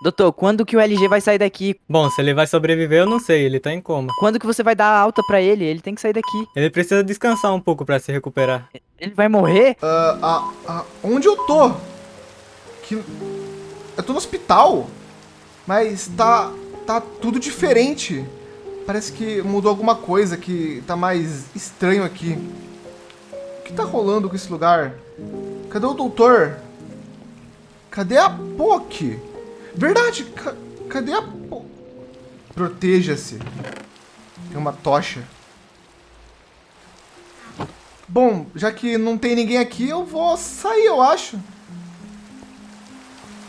Doutor, quando que o LG vai sair daqui? Bom, se ele vai sobreviver, eu não sei, ele tá em coma. Quando que você vai dar alta pra ele? Ele tem que sair daqui. Ele precisa descansar um pouco pra se recuperar. Ele vai morrer? Ah, ah, ah, onde eu tô? Que... Eu tô no hospital, mas tá, tá tudo diferente. Parece que mudou alguma coisa, que tá mais estranho aqui. O que tá rolando com esse lugar? Cadê o doutor? Cadê a POC? Verdade, ca cadê a? Proteja-se. Tem uma tocha. Bom, já que não tem ninguém aqui, eu vou sair, eu acho.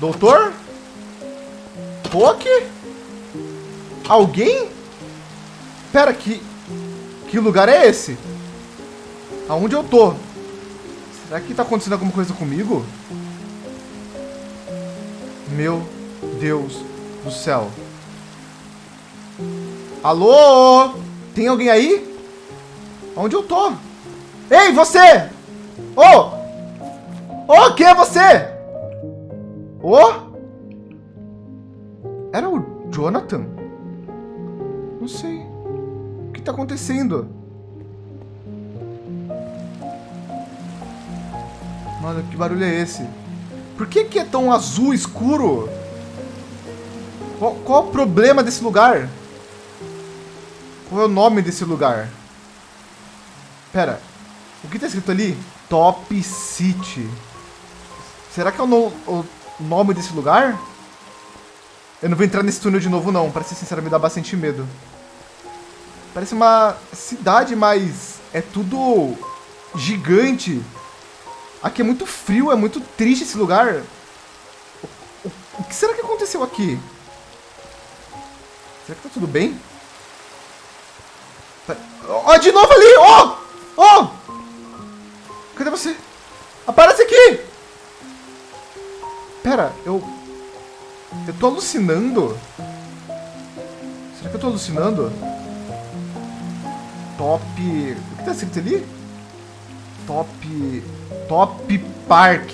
Doutor? POC? Alguém? Pera, que... Que lugar é esse? Aonde eu tô? Será que tá acontecendo alguma coisa comigo? Meu Deus do céu. Alô? Tem alguém aí? Onde eu tô? Ei, você! Ô! Oh! Ô, oh, quem é você? Ô? Oh? Era o Jonathan? Não sei. O que tá acontecendo? Mano, que barulho é esse? Por que, que é tão azul escuro? Qual, qual o problema desse lugar? Qual é o nome desse lugar? Pera, o que tá escrito ali? Top City. Será que é o, no, o nome desse lugar? Eu não vou entrar nesse túnel de novo não, pra ser sincero, me dá bastante medo. Parece uma cidade, mas é tudo gigante. Aqui é muito frio, é muito triste esse lugar. O, o, o que será que aconteceu aqui? Será que tá tudo bem? Ó, oh, de novo ali! Ó! Oh! Ó! Oh! Cadê você? Aparece aqui! Pera, eu... Eu tô alucinando? Será que eu tô alucinando? Top... O que tá escrito ali? Top... Top Park.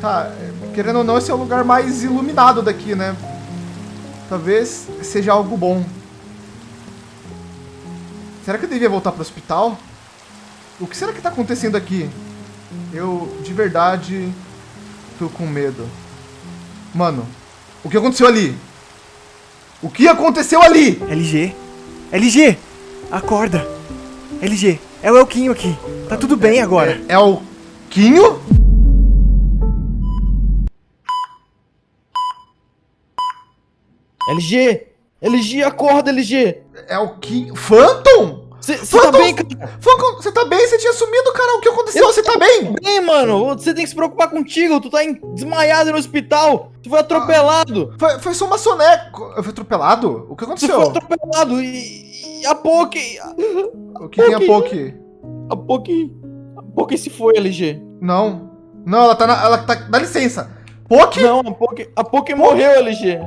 Tá, querendo ou não, esse é o lugar mais iluminado daqui, né? Talvez seja algo bom. Será que eu devia voltar pro hospital? O que será que tá acontecendo aqui? Eu, de verdade, tô com medo. Mano, o que aconteceu ali? O que aconteceu ali? LG, LG, acorda. LG, é o Elquinho aqui. Tá tudo bem agora. É, é o Quinho? LG! LG, acorda, LG! É o Quinho... Phantom? Você tá bem, cara? Phantom, você tá bem? Você tinha sumido, cara. O que aconteceu? Você tá bem? bem, mano. Você tem que se preocupar contigo. Tu tá desmaiado no hospital. Tu foi atropelado. Ah, foi, foi só uma soneca. Eu fui atropelado? O que aconteceu? Tu foi atropelado e... e a Poke... O que tem a Poke? A Poke... A Poke se foi, LG. Não. Não, ela tá na... Ela tá... Dá licença. Poke? Não, a Poke... A Poke morreu, LG.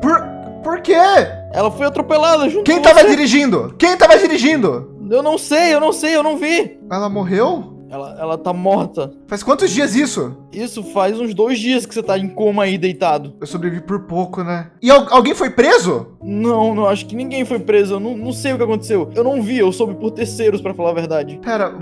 Por... Por quê? Ela foi atropelada junto Quem tava você. dirigindo? Quem tava dirigindo? Eu não sei, eu não sei, eu não vi. Ela morreu? Ela, ela tá morta. Faz quantos dias isso? Isso faz uns dois dias que você tá em coma aí, deitado. Eu sobrevivi por pouco, né? E al alguém foi preso? Não, não, acho que ninguém foi preso. Eu não, não sei o que aconteceu. Eu não vi, eu soube por terceiros, pra falar a verdade. Pera,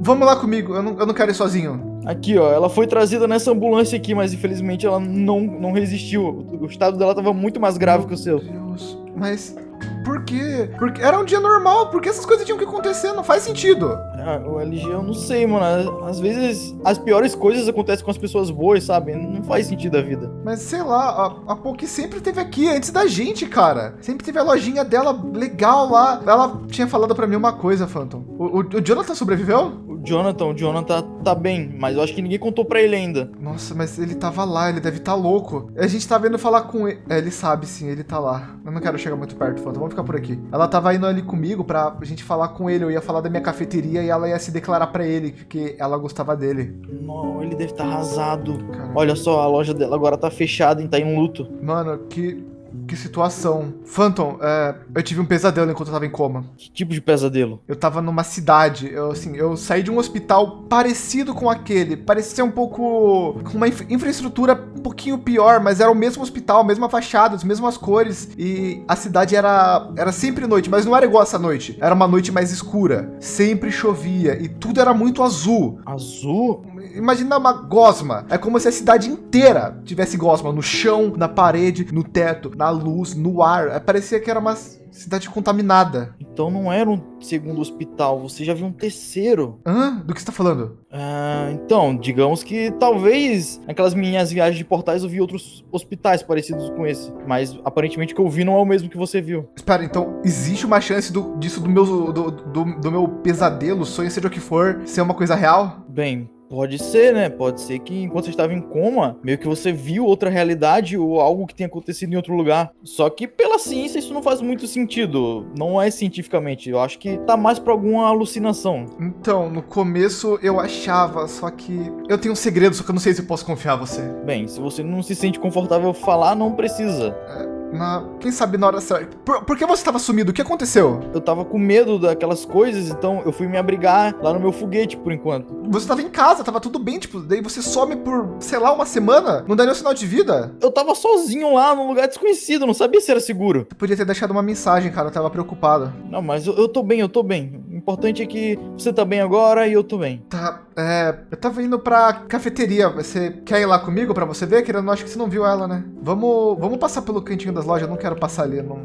vamos lá comigo. Eu não, eu não quero ir sozinho. Aqui, ó, ela foi trazida nessa ambulância aqui, mas infelizmente ela não, não resistiu. O estado dela tava muito mais grave Meu que o seu. Deus, mas por quê? Porque era um dia normal, porque essas coisas tinham que acontecer, não faz sentido. Ah, o LG eu não sei, mano. Às vezes as piores coisas acontecem com as pessoas boas, sabe? Não faz sentido a vida. Mas sei lá, a, a Poki sempre teve aqui antes da gente, cara. Sempre teve a lojinha dela legal lá. Ela tinha falado pra mim uma coisa, Phantom. O, o, o Jonathan sobreviveu? Jonathan, o Jonathan tá bem, mas eu acho que ninguém contou pra ele ainda. Nossa, mas ele tava lá, ele deve estar tá louco. A gente tá vendo falar com ele. É, ele sabe sim, ele tá lá. Eu não quero chegar muito perto, Fanta. Vamos ficar por aqui. Ela tava indo ali comigo pra gente falar com ele. Eu ia falar da minha cafeteria e ela ia se declarar pra ele, porque ela gostava dele. Não, ele deve estar tá arrasado. Olha só, a loja dela agora tá fechada e tá em luto. Mano, que que situação. Phantom, é, eu tive um pesadelo enquanto eu tava em coma. Que tipo de pesadelo? Eu tava numa cidade, eu, assim, eu saí de um hospital parecido com aquele. Parecia um pouco. com uma infra- infraestrutura um pouquinho pior, mas era o mesmo hospital, a mesma fachada, as mesmas cores. E a cidade era, era sempre noite, mas não era igual essa noite. Era uma noite mais escura. Sempre chovia e tudo era muito azul. Azul? Imagina uma gosma. É como se a cidade inteira tivesse gosma no chão, na parede, no teto, na luz, no ar. É, Parecia que era uma cidade contaminada. Então não era um segundo hospital, você já viu um terceiro. Hã? Do que você tá falando? Ah, então, digamos que talvez naquelas minhas viagens de portais eu vi outros hospitais parecidos com esse. Mas aparentemente o que eu vi não é o mesmo que você viu. Espera, então existe uma chance do, disso do meu, do, do, do meu pesadelo, sonho, seja o que for, ser uma coisa real? Bem, pode ser, né? Pode ser que enquanto você estava em coma, meio que você viu outra realidade ou algo que tenha acontecido em outro lugar. Só que pela ciência isso não faz muito sentido. Não é cientificamente. Eu acho que tá mais pra alguma alucinação. Então, no começo eu achava, só que eu tenho um segredo, só que eu não sei se eu posso confiar em você. Bem, se você não se sente confortável falar, não precisa. Na, quem sabe na hora certa. Por, por que você estava sumido? O que aconteceu? Eu tava com medo daquelas coisas, então eu fui me abrigar lá no meu foguete por enquanto. Você estava em casa, tava tudo bem, tipo, daí você some por, sei lá, uma semana? Não dá nenhum sinal de vida? Eu tava sozinho lá num lugar desconhecido, não sabia se era seguro. Você podia ter deixado uma mensagem, cara, eu tava preocupado. Não, mas eu, eu tô bem, eu tô bem. O importante é que você tá bem agora e eu tô bem. Tá, é. Eu tava indo pra cafeteria. Você quer ir lá comigo pra você ver? Querendo, acho que você não viu ela, né? Vamos, vamos passar pelo cantinho das lojas. Eu não quero passar ali, não,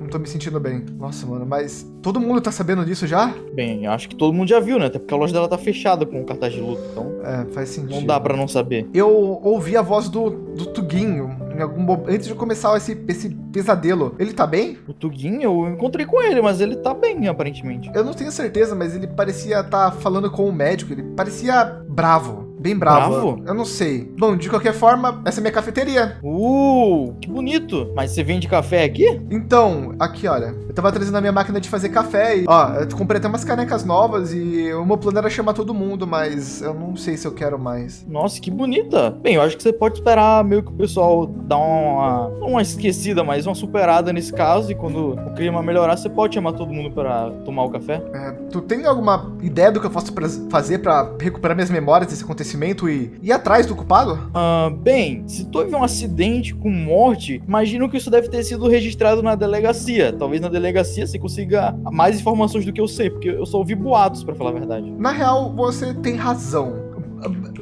não tô me sentindo bem. Nossa, mano, mas todo mundo tá sabendo disso já? Bem, acho que todo mundo já viu, né? Até porque a loja dela tá fechada com o cartaz de luta, então É, faz sentido. não dá pra não saber. Eu ouvi a voz do, do Tuguinho em algum antes de começar esse, esse pesadelo. Ele tá bem? O Tuguinho, eu encontrei com ele, mas ele tá bem, aparentemente. Eu não tenho certeza, mas ele parecia estar falando com o médico. Ele parecia bravo. Bem bravo. Bravo? Eu não sei. Bom, de qualquer forma, essa é minha cafeteria. Uh, que bonito. Mas você vende café aqui? Então, aqui, olha. Eu tava trazendo a minha máquina de fazer café e, ó, eu comprei até umas canecas novas e o meu plano era chamar todo mundo, mas eu não sei se eu quero mais. Nossa, que bonita. Bem, eu acho que você pode esperar meio que o pessoal dar uma, não uma esquecida, mas uma superada nesse caso. E quando o clima melhorar, você pode chamar todo mundo pra tomar o café. É, tu tem alguma ideia do que eu posso pra- fazer pra recuperar minhas memórias desse acontecimento e ir atrás do culpado? Ah, bem, se teve um acidente com morte, imagino que isso deve ter sido registrado na delegacia. Talvez na delegacia você consiga mais informações do que eu sei, porque eu só ouvi boatos, pra falar a verdade. Na real, você tem razão.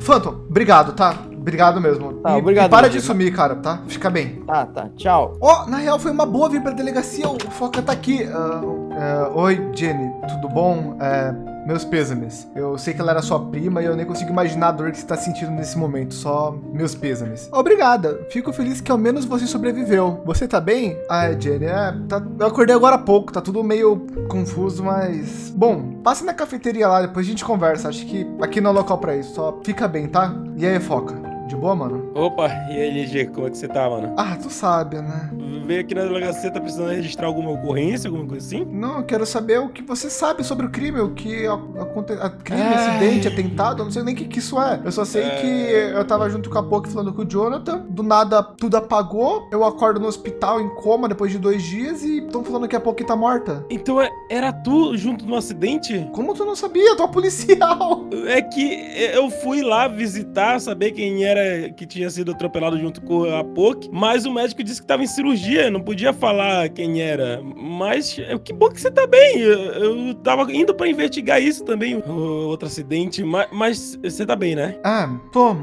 Phantom, obrigado, tá? Obrigado mesmo. Tá, e, obrigado, e para de sumir, cara, tá? Fica bem. Tá, tá, tchau. Ó, na real foi uma boa vir pra delegacia, o Foca tá aqui. Ah, é, Oi, Jenny, tudo bom? É, meus pêsames. Eu sei que ela era sua prima e eu nem consigo imaginar a dor que você tá sentindo nesse momento, só meus pêsames. Obrigada, fico feliz que ao menos você sobreviveu. Você tá bem? Ah, é, Jenny, é, tá- eu acordei agora há pouco, tá tudo meio confuso, mas... Bom, passe na cafeteria lá, depois a gente conversa, acho que aqui não é local pra isso, só fica bem, tá? E aí, Foca? De boa, mano? Opa, e aí, LG, como é que você tá, mano? Ah, tu sabe, né? Veio aqui na delegacia, tá precisando registrar alguma ocorrência, alguma coisa assim? Não, eu quero saber o que você sabe sobre o crime, o que aconteceu. Crime, Ai. acidente, atentado, eu não sei nem o que, que isso é. Eu só sei É. que eu tava junto com a Poki falando com o Jonathan, do nada tudo apagou, eu acordo no hospital em coma depois de dois dias e estão falando que a Poki tá morta. Então é- era tu junto no acidente? Como tu não sabia? Tu é policial! É que eu fui lá visitar, saber quem era que tinha sido atropelado junto com a POC, mas o médico disse que tava em cirurgia, não podia falar quem era. Mas é, que bom que você tá bem. Eu, eu tava indo pra investigar isso também, outro acidente, mas, mas você tá bem, né? Ah, tô,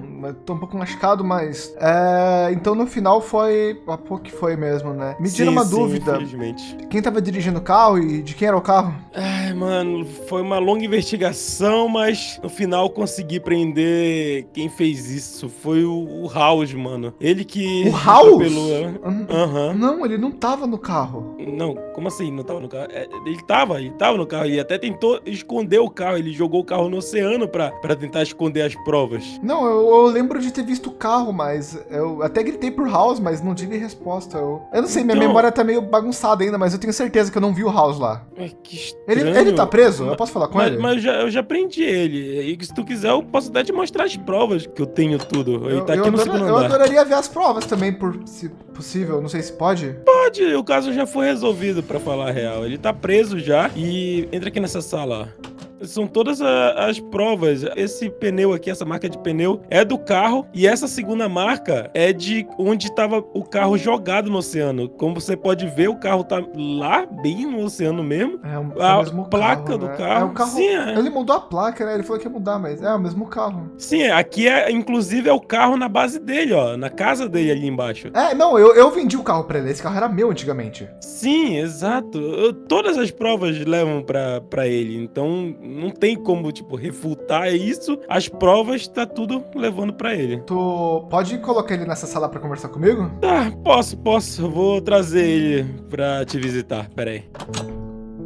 tô um pouco machucado, mas. É. Então no final foi. A Poki foi mesmo, né? Me tira Sim, uma sim, dúvida. Infelizmente. Quem tava dirigindo o carro e de quem era o carro? Ai, mano, foi uma longa investigação, mas no final consegui prender quem fez isso. Foi o, o House, mano. Ele que. O House? Hum, Aham. Não, ele não tava no carro. Não, como assim? Não tava no carro? É, ele tava, ele tava no carro. E até tentou esconder o carro. Ele jogou o carro no oceano pra, pra tentar esconder as provas. Não, eu, eu lembro de ter visto o carro, mas eu até gritei por House, mas não tive resposta. Eu, eu não sei, minha Então- memória tá meio bagunçada ainda, mas eu tenho certeza que eu não vi o House lá. É, que estranho. Ele, ele tá preso? Eu posso falar com Mas, ele? mas eu já, eu já prendi ele. E se tu quiser, eu posso até te mostrar as provas que eu tenho tudo. Tudo. Eu, tá eu aqui no adora- segundo eu andar. adoraria ver as provas também, por se possível. Não sei se pode. Pode, o caso já foi resolvido, pra falar a real. Ele tá preso já e entra aqui nessa sala, ó. São todas a- as provas. Esse pneu aqui, essa marca de pneu, é do carro. E essa segunda marca é de onde estava o carro jogado no oceano. Como você pode ver, o carro tá lá, bem no oceano mesmo. É, o- é A o mesmo placa carro, do né? carro. É o carro. Sim, é. Ele mudou a placa, né? Ele falou que ia mudar, mas é o mesmo carro. Sim, aqui é, inclusive, é o carro na base dele, ó. Na casa dele ali embaixo. É, não, eu, eu vendi o carro pra ele. Esse carro era meu antigamente. Sim, exato. Eu- todas as provas levam pra, pra ele. Então não tem como, tipo, refutar isso. As provas tá tudo levando pra ele. Tu pode colocar ele nessa sala pra conversar comigo? Tá, posso, posso. Eu Vou trazer ele pra te visitar. Pera aí.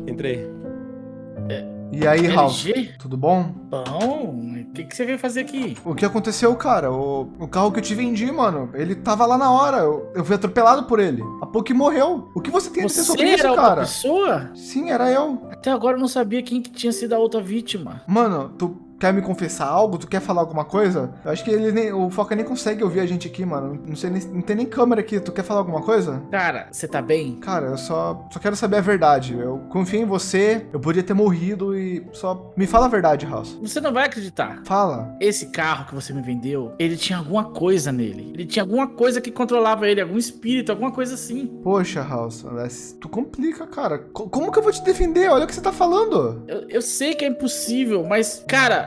Entrei. E aí, Ralph? LG? Tudo bom? Bom, o que, que você veio fazer aqui? O que aconteceu, cara? O, o carro que eu te vendi, mano, ele tava lá na hora. Eu, eu fui atropelado por ele. A pouco morreu. O que você tem a dizer Você sobre era isso, cara? pessoa? Sim, era eu. Até agora eu não sabia quem que tinha sido a outra vítima. Mano, tu quer me confessar algo? Tu quer falar alguma coisa? Eu acho que ele nem, o Foca nem consegue ouvir a gente aqui, mano. Não sei nem, não tem nem câmera aqui. Tu quer falar alguma coisa? Cara, você tá bem? Cara, eu só, só quero saber a verdade. Eu confio em você. Eu podia ter morrido e só me fala a verdade, House. Você não vai acreditar. Fala. Esse carro que você me vendeu, ele tinha alguma coisa nele. Ele tinha alguma coisa que controlava ele, algum espírito, alguma coisa assim. Poxa, House, tu complica, cara. Co- como que eu vou te defender? Olha o que você tá falando. Eu, eu sei que é impossível, mas, cara,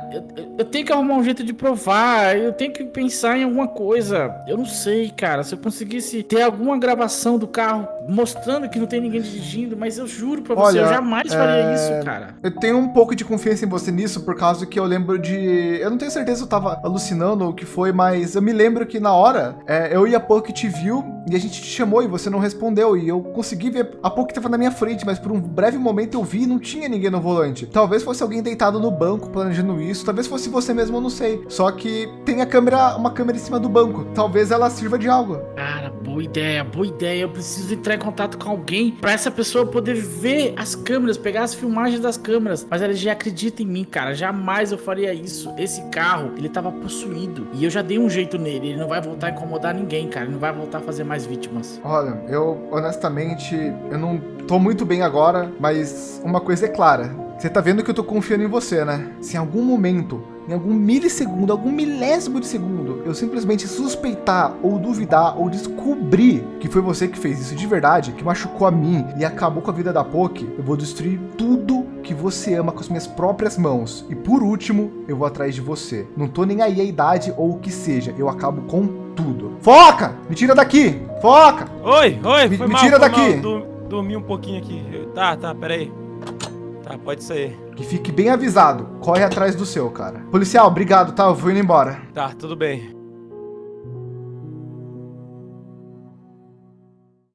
eu, eu- tenho que arrumar um jeito de provar. Eu tenho que pensar em alguma coisa. Eu não sei, cara. Se eu conseguisse ter alguma gravação do carro mostrando que não tem ninguém dirigindo, mas eu juro pra você, Olha, eu jamais faria é, isso, cara. Eu tenho um pouco de confiança em você nisso, por causa que eu lembro de. Eu não tenho certeza se eu tava alucinando ou o que foi, mas eu me lembro que na hora é, eu e a Poke te viu e a gente te chamou e você não respondeu. E eu consegui ver a Poke tava na minha frente, mas por um breve momento eu vi e não tinha ninguém no volante. Talvez fosse alguém deitado no banco planejando isso, talvez fosse você mesmo, eu não sei. Só que tem a câmera, uma câmera em cima do banco. Talvez ela sirva de algo. Cara, boa ideia, boa ideia. Eu preciso entrar em contato com alguém pra essa pessoa poder ver as câmeras, pegar as filmagens das câmeras. Mas ela já acredita em mim, cara. Jamais eu faria isso. Esse carro, ele tava possuído. E eu já dei um jeito nele. Ele não vai voltar a incomodar ninguém, cara. Ele não vai voltar a fazer mais vítimas. Olha, eu honestamente, eu não tô muito bem agora, mas uma coisa é clara. Você tá vendo que eu tô confiando em você, né? Se em algum momento, em algum milissegundo, algum milésimo de segundo, eu simplesmente suspeitar ou duvidar ou descobrir que foi você que fez isso de verdade, que machucou a mim e acabou com a vida da Poki, eu vou destruir tudo que você ama com as minhas próprias mãos. E por último, eu vou atrás de você. Não tô nem aí a idade ou o que seja, eu acabo com tudo. Foca! Me tira daqui! Foca! Oi, oi, Me- me mal, tira daqui. mal. Dormi um pouquinho aqui. Tá, tá, peraí. Tá, pode sair. Que fique bem avisado. Corre atrás do seu, cara. Policial, obrigado, tá? Eu vou indo embora. Tá, tudo bem.